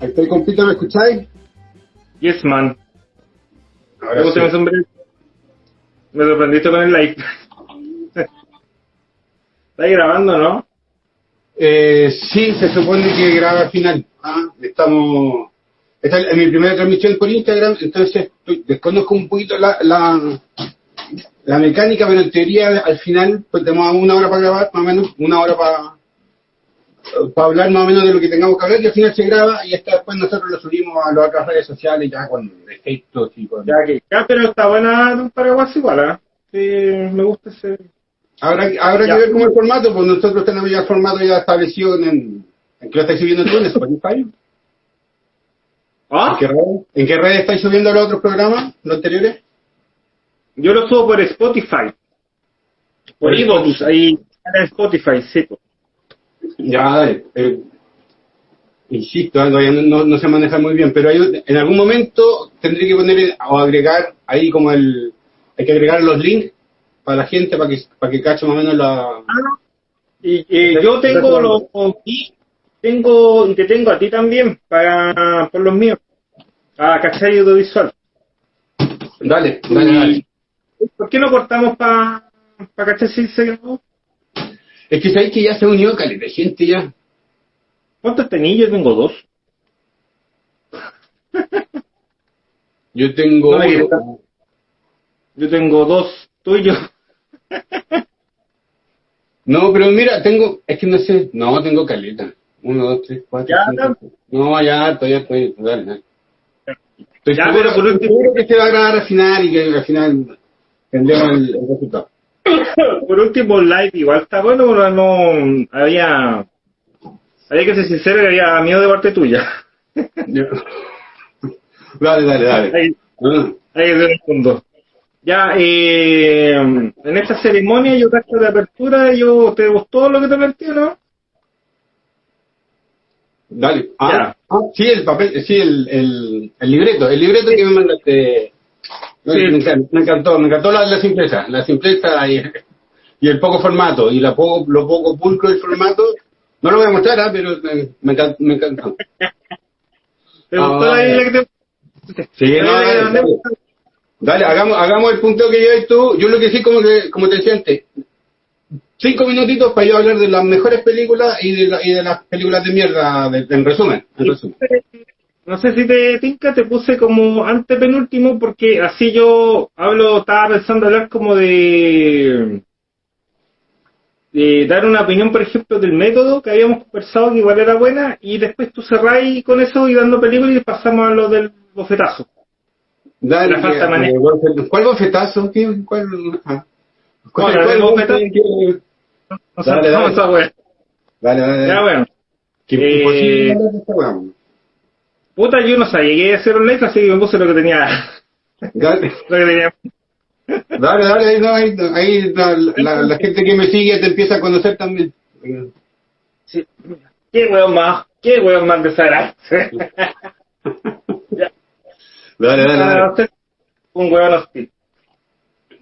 Estoy, compito, ¿me escucháis? Yes, man. Ahora ¿Cómo sí. se me sombrero? Me sorprendiste con el like. Está grabando, ¿no? Eh, sí, se supone que graba al final. Ah, estamos. Esta es mi primera transmisión por Instagram, entonces estoy- desconozco un poquito la, la, la mecánica, pero en teoría al final pues tenemos una hora para grabar, más o menos, una hora para para hablar más o menos de lo que tengamos que hablar y al final se graba y hasta después nosotros lo subimos a las otras redes sociales ya con efectos y con... Ya que, ya, pero está buena de un paraguas igual, ¿ah? Sí, me gusta ese. Habrá, habrá Ya. que ver cómo el formato, pues nosotros tenemos ya el formato ya establecido en, en que lo estáis subiendo tú en Spotify. ¿Ah? ¿En qué redes? ¿En qué estáis subiendo los otros programas, los anteriores? Yo lo subo por Spotify. Por iVoox, ahí en Spotify, sí. po. Ya, dale. Eh, insisto, eh, todavía no, no, no se maneja muy bien, pero hay- en algún momento tendré que poner o agregar ahí como el... Hay que agregar los links para la gente, para que, para que cache más o menos la... Y eh, yo tengo los y tengo y te tengo a ti también para por los míos. A cachai audiovisual. Dale, dale, dale. ¿Por qué no cortamos para pa cachai si se grabó? Es que sabéis que ya se unió caleta gente ya. ¿Cuántos tenéis? Yo tengo dos. Yo tengo... No. Yo tengo dos tuyos. No, pero mira, tengo, es que no sé, no, tengo caleta. Uno, dos, tres, cuatro, Ya, cinco. No, ya, estoy, dale, dale. Estoy Ya, seguro, pero por último- seguro que se va a grabar al final y que al final tendremos el, el resultado. Por último, el live igual está bueno, pero no había había que ser sincero que había miedo de parte tuya. Ya. dale, dale, dale. Ahí, No, ahí de fondo. Ya, eh, en esta ceremonia yo gasto de apertura, yo te gustó lo que te planteé, ¿no? dale. Ah, ah, sí, el papel, sí, el, el, el libreto, el libreto que me mandaste. No, Sí. me, encantó, me encantó, me encantó la, la simpleza, la simpleza y, y el poco formato, y la poco, lo poco pulcro del formato. No lo voy a mostrar, ah, pero me, me encantó. Me encantó. ¿Te Ah, gustó la vale. isla que te Sí, la no, que dale, hagamos, hagamos el punteo que lleves tú. Yo lo que sí, como, que, como te decía antes, cinco minutitos para yo hablar de las mejores películas y de, la- y de las películas de mierda, en resumen. En resumen. No sé si te tinca, te puse como antepenúltimo porque así yo hablo, estaba pensando hablar como de, de dar una opinión, por ejemplo, del método que habíamos conversado que igual era buena y después tú cerráis con eso y dando películas y pasamos a lo del bofetazo. Dale, La falta de ¿Cuál bofetazo? ¿Qué? ¿Cuál? ah. ¿Cuál- bofetazo. bofetazo? No sé, Dale, dale. esa wea. Dale, dale, Ya bueno. Que Eh, de esta weá. Puta, yo no sabía que iba a hacer un like, así que me puse lo que tenía. Dale, Lo que tenía. dale, dale, ahí, no, ahí, ahí la, la- la gente que me sigue te empieza a conocer también. Sí. Qué weón más, qué weón más ya. Dale, dale, dale. un huevón hostil.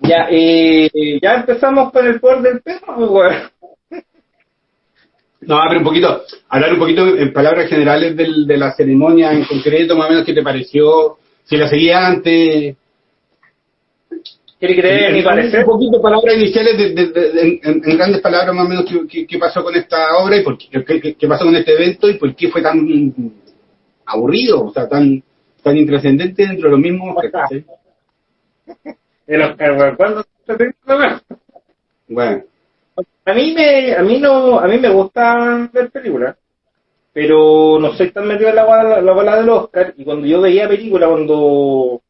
Ya, eh, ya empezamos con el poder del perro, pues, weón. No, pero un poquito, hablar un poquito en palabras generales del, de la ceremonia en concreto, más o menos qué te pareció, si la seguías antes. ¿Quiere creer mi Un parecer? poquito palabras iniciales, de, de- de- en, en grandes palabras más o menos qué, qué- pasó con esta obra y por qué- qué- qué pasó con este evento y por qué fue tan aburrido, o sea, tan tan intrascendente dentro de lo mismo. ¿cachai? El Oscar, weón. ¿Cuándo se? Bueno, A mí me, a mí no, a mí me gusta ver películas, pero no soy tan metido en la la bola del Oscar, y cuando yo veía películas, cuando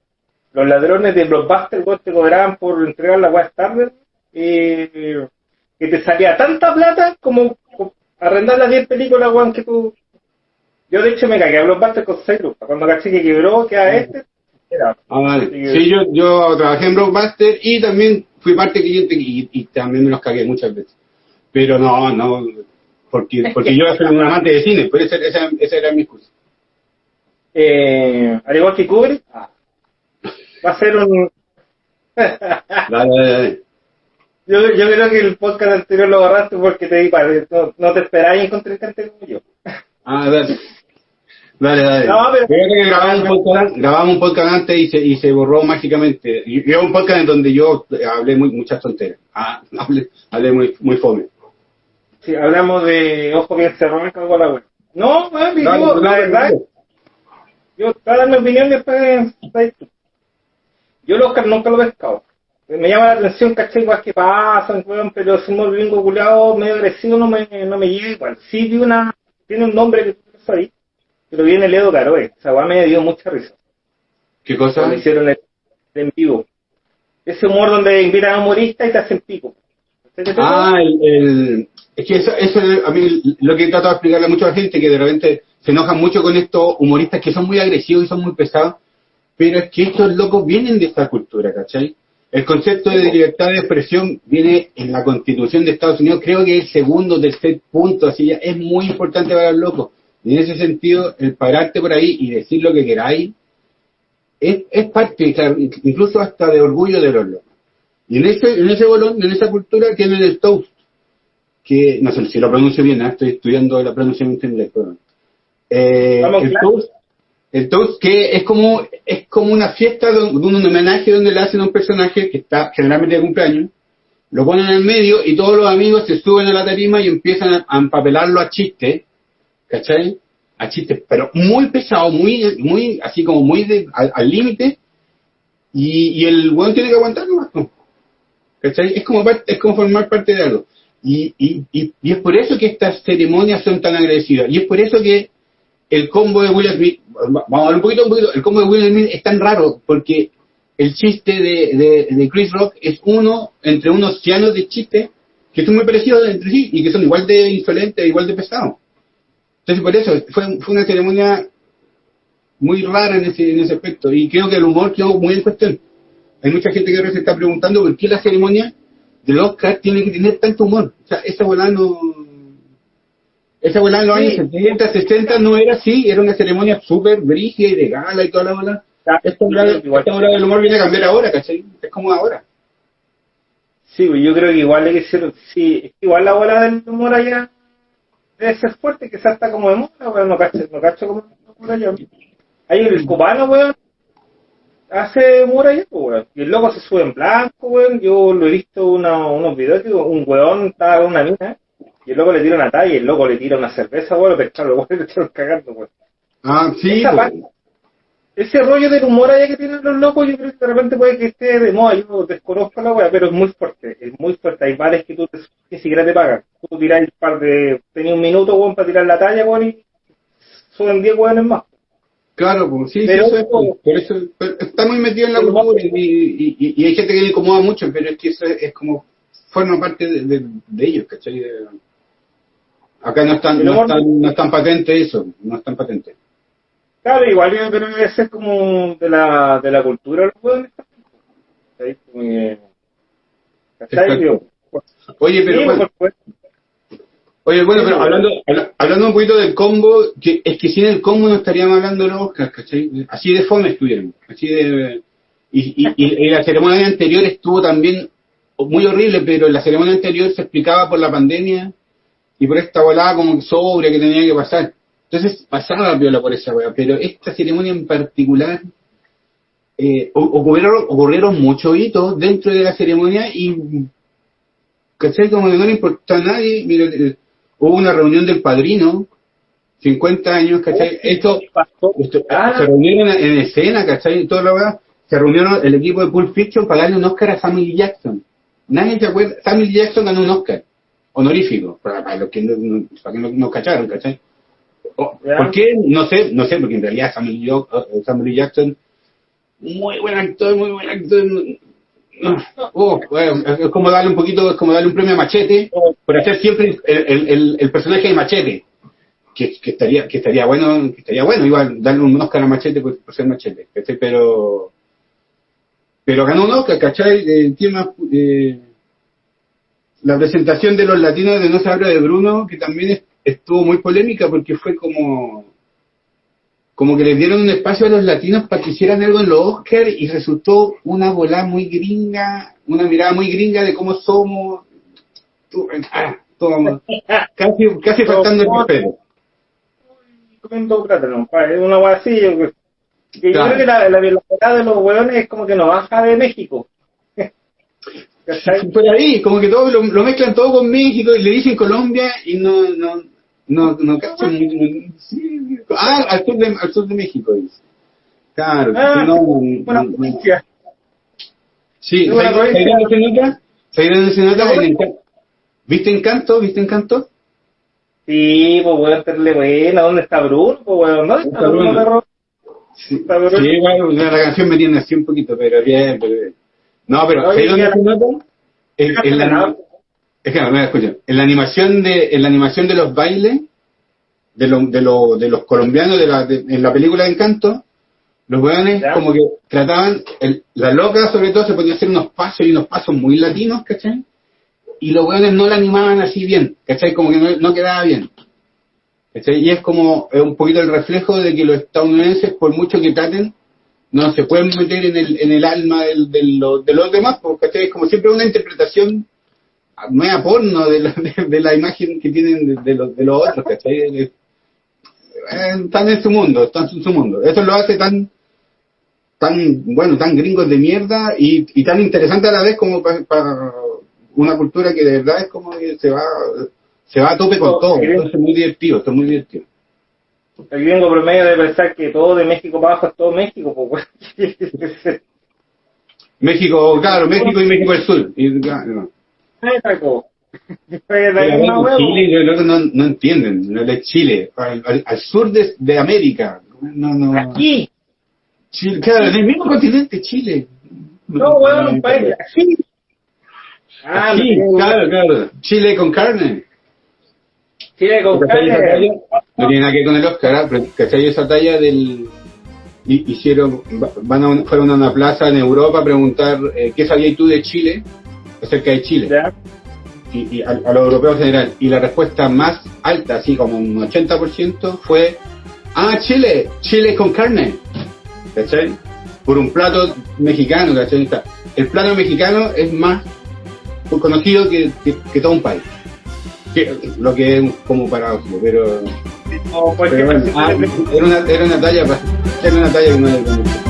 los ladrones de Blockbuster weón, te cobraban por entregar la weá tarde, eh, que te salía tanta plata como, como arrendar las 10 películas, weón, que tú... Yo de hecho me cagué a Blockbuster con 6 lucas, cuando caché que quebró, que a este, Ah, vale. Sí, yo, yo trabajé en Blockbuster y también fui parte cliente y, y también me los cagué muchas veces. Pero no, no, porque, porque yo soy un amante de cine, por eso esa, esa era mi excusa. Eh, al igual que Kubrick, ah, va a ser un... Dale, dale, dale. Yo, yo creo que el podcast anterior lo agarraste porque te di para no, no te esperáis encontrar gente como yo. Ah, dale. Dale, dale. No, pero- Creo que grabamos un podcast, grabamos un podcast antes y se, y se borró mágicamente. Y y era un podcast en donde yo hablé muy, muchas tonteras. Ah, hablé, hablé muy, muy fome. Sí, hablamos de ojo bien cago en la web. No, digo, la verdad, yo estaba dando opinión después de Yo el Oscar nunca lo he pescado. Me llama la atención, caché, igual que pasan, pero si un gringo culiado medio agresivo no me, no me llega igual. Sí vi una, tiene un nombre que tú ahí, pero viene el Edo Caroe. Esa weá me dio mucha risa. ¿Qué cosa? Cuando hicieron el, en vivo. Ese humor donde invitan a humoristas y te hacen pico. Ah, el, el- es que eso, eso a mí lo que he tratado de explicarle a mucha gente que de repente se enojan mucho con estos humoristas que son muy agresivos y son muy pesados, pero es que estos locos vienen de esta cultura, ¿cachai? El concepto de libertad de expresión viene en la constitución de Estados Unidos, creo que es el segundo o tercer punto, así ya es muy importante para los locos. En ese sentido, el pararte por ahí y decir lo que queráis, es, es parte, incluso hasta de orgullo de los locos. Y en ese, en ese bolón, en esa cultura, tienen el toast, que no sé si lo pronuncio bien, ¿eh? estoy estudiando la pronunciación en inglés, perdón. Eh, el claro. toast, el toast que es como, es como una fiesta de un, de un homenaje donde le hacen a un personaje que está generalmente de cumpleaños, lo ponen en el medio y todos los amigos se suben a la tarima y empiezan a, a empapelarlo a chistes, ¿cachai? A chistes, pero muy pesado, muy, muy, así como muy de- al límite, y, el weón tiene que aguantar nomás, ¿no? ¿Cachai? Es como, es como formar parte de algo. Y, y, y, y es por eso que estas ceremonias son tan agresivas. Y es por eso que el combo de Will Smith, vamos a hablar un poquito, el combo de Will Smith es tan raro, porque el chiste de, de, Chris Rock es uno entre unos océanos de chistes que son muy parecidos entre sí y que son igual de insolentes, igual de pesados. Entonces, por eso, fue, fue una ceremonia muy rara en ese, en ese aspecto. Y creo que el humor quedó muy en cuestión. Hay mucha gente que ahora se está preguntando por qué la ceremonia del Oscar tiene que tener tanto humor. O sea, esa volada no. Esa volada en los Sí. años 70, 60 no era así, era una ceremonia súper brígida y de gala y toda la bola. Esta volada, Igual. esta volada del humor viene a cambiar ahora, ¿cachai? Es como ahora. Sí, pues yo creo que igual hay que ser, sí, igual la bola del humor allá debe ser fuerte, que salta como de moda, weón, no cacho, no cacho como allá. Hay el cubano, weón, hace allá, pues, weón, y el loco se sube en blanco, weón, yo lo he visto una, unos videos un weón estaba con una mina, y el loco le tira una talla, y el loco le tira una cerveza, weón, pero claro, weón, le están cagando, weón. Ah, sí. Esa pues. parte- ese rollo del humor allá que tienen los locos, yo creo que de repente puede que esté de moda, yo desconozco la wea, pero es muy fuerte, es muy fuerte. Hay bares que tú te, ni siquiera te pagan. Tú tirás el par de, tenías un minuto, weón, para tirar la talla, weón, y suben 10 weones más. Claro, pues sí, eso es, pues, por eso está muy metido en la cultura y, y, y- y hay gente que le incomoda mucho, pero es que eso es, es como forma parte de, de, de ellos, ¿cachai? De- acá no están, no están, no están patentes eso, no están patentes. Claro, igual yo creo que debe ser como de la, de la cultura los. Digo, Oye, pero bueno, oye, bueno, pero hablando, habla- hablando un poquito del combo, que es que sin el combo no estaríamos hablando de los Oscars, ¿cachai? Así de fome estuvieron, así de... Y, y, y- la ceremonia anterior estuvo también muy horrible, pero la ceremonia anterior se explicaba por la pandemia y por esta volada como sobria que tenía que pasar. Entonces pasaba viola por esa weá, pero esta ceremonia en particular eh, ocurrieron, ocurrieron muchos hitos dentro de la ceremonia y ¿cachai? Como que no le importó a nadie. Mira, eh, hubo una reunión del padrino, 50 años, ¿cachai? Esto, esto- Ah. se reunieron en escena, ¿cachai? Toda la weá. Se reunieron el equipo de Pulp Fiction para darle un Oscar a Samuel. Jackson. Nadie se acuerda. Samuel. Jackson ganó un Oscar honorífico, para, para los que no, no- para que no, no cacharon, ¿cachai? O- Ya. ¿Por qué? No sé, no sé, porque en realidad Samuel, eh, Samuel. Jackson, muy buen actor, muy buen actor. Oh, bueno, es como darle un poquito, es como darle un premio a Machete por hacer siempre el, el, el, el personaje de Machete, que, que estaría que estaría bueno que estaría bueno igual darle un Oscar a Machete por, por ser Machete ¿cachai? pero pero ganó un Oscar ¿cachai? el tema eh, la presentación de los latinos de No se habla de Bruno que también es- estuvo muy polémica porque fue como como que les dieron un espacio a los latinos para que hicieran algo en los Oscars y resultó una volada muy gringa, una mirada muy gringa de cómo somos, tú- ah, todo- casi, casi faltando el respeto. comiendo plátano, pa, es una hueá así. Yo, Claro. creo que la, la velocidad de los hueones es como que nos baja de México. Por ahí, como que todo lo, lo mezclan todo con México y le dicen Colombia y no, no, no, no cachan muy- muy- sí, ah, al sur de, al sur de México dice. Claro, Ah, no, Buena no, provincia. Sí, Es una ¿sabes provincia. ¿sabes dónde se nota? ¿Sabes dónde se nota? No, En. ¿Viste Encanto? ¿Viste Encanto? Sí, pues weón, serle buena. ¿Dónde está Bruno? Pues weón, ¿dónde está Bruno? Sí, Está bien. sí, igual la canción me tiene así un poquito, pero bien, pero bien. No, pero Oye, ¿sabes dónde ya- se nota? En, en la, es que no. En la animación de, en la animación de los bailes de, lo- de, lo- de los colombianos de la, de- en la película de Encanto, los weones como que trataban, el- la loca sobre todo se ponía a hacer unos pasos y unos pasos muy latinos, ¿cachai? Y los weones no la animaban así bien, ¿cachai? Como que no, no quedaba bien. ¿cachai? Y es como es un poquito el reflejo de que los estadounidenses, por mucho que traten, no se pueden meter en el, en el alma del, de, los, de los demás, porque ¿cachai? es como siempre una interpretación media porno de la, de, de la imagen que tienen de, de los, de los otros, ¿cachai? Eh, están en su mundo, están en su mundo. Eso lo hace tan, tan, bueno, tan gringos de mierda y, y tan interesante a la vez como para una cultura que de verdad es como que se va, se va a tope con todo. Entonces es muy divertido, esto es muy divertido. El gringo promedio de pensar que todo de México para abajo es todo México, pues. México, claro, México y México del Sur. Y, claro, Ay, bueno. Chile no, no entienden, no es Chile, al, al- al sur de, de América. No, no. Aquí. Chile, claro, en el mismo continente, Chile. No, weón, un país. Aquí. Ah, no, claro, claro. Chile con carne. Chile con ¿Cachai esa carne. No tiene nada que ver con el Oscar, ¿ah? Pero, ¿cachai esa talla del... hi- Hicieron, va- van a un- fueron a una plaza en Europa a preguntar eh, qué sabías tú de Chile, acerca de Chile, Ya. y, y a, a los europeos en general. Y la respuesta más alta, así como un 80%, fue, ah, Chile, Chile con carne, ¿cachai? Por un plato mexicano, ¿cachai? El plato mexicano es más conocido que, que, que todo un país. Que, lo que es como paradójico, pero, pero bueno, ah, era, una, era una talla era una talla que no